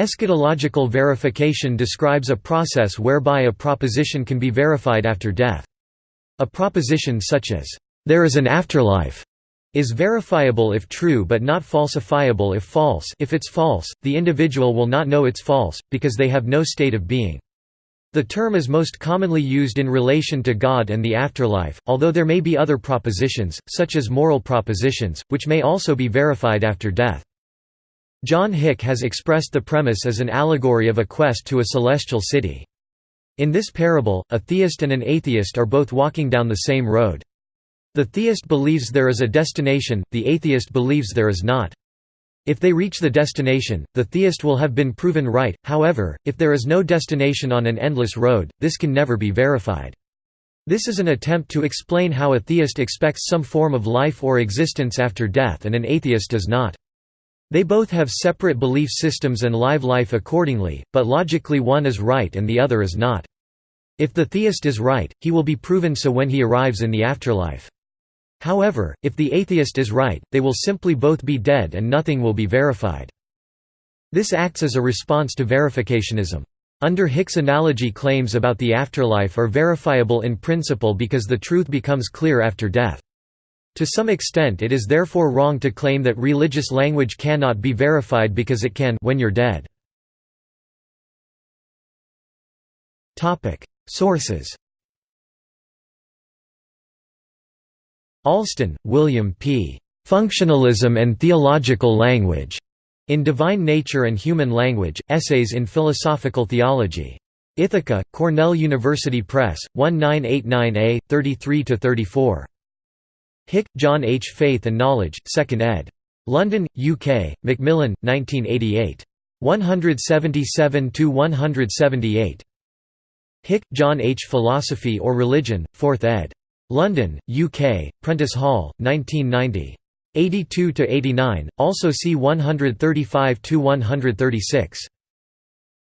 Eschatological verification describes a process whereby a proposition can be verified after death. A proposition such as, "'There is an afterlife' is verifiable if true but not falsifiable if false if it's false, the individual will not know it's false, because they have no state of being. The term is most commonly used in relation to God and the afterlife, although there may be other propositions, such as moral propositions, which may also be verified after death. John Hick has expressed the premise as an allegory of a quest to a celestial city. In this parable, a theist and an atheist are both walking down the same road. The theist believes there is a destination, the atheist believes there is not. If they reach the destination, the theist will have been proven right, however, if there is no destination on an endless road, this can never be verified. This is an attempt to explain how a theist expects some form of life or existence after death and an atheist does not. They both have separate belief systems and live life accordingly, but logically one is right and the other is not. If the theist is right, he will be proven so when he arrives in the afterlife. However, if the atheist is right, they will simply both be dead and nothing will be verified. This acts as a response to verificationism. Under Hick's analogy claims about the afterlife are verifiable in principle because the truth becomes clear after death. To some extent it is therefore wrong to claim that religious language cannot be verified because it can when you're dead. Sources Alston, William P. Functionalism and Theological Language. In Divine Nature and Human Language, Essays in Philosophical Theology. Ithaca, Cornell University Press, 1989a, 33–34. Hick, John H. Faith and Knowledge, 2nd ed. London, UK, Macmillan, 1988. 177–178. Hick, John H. Philosophy of Religion, 4th ed. London, UK, Prentice Hall, 1990. 82–89, also see 135–136.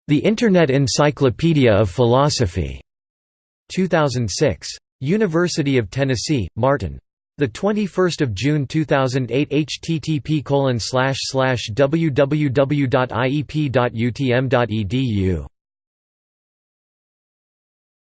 The Internet Encyclopedia of Philosophy. 2006. University of Tennessee, Martin. The 21st of June 2008 http www.iep.utm.edu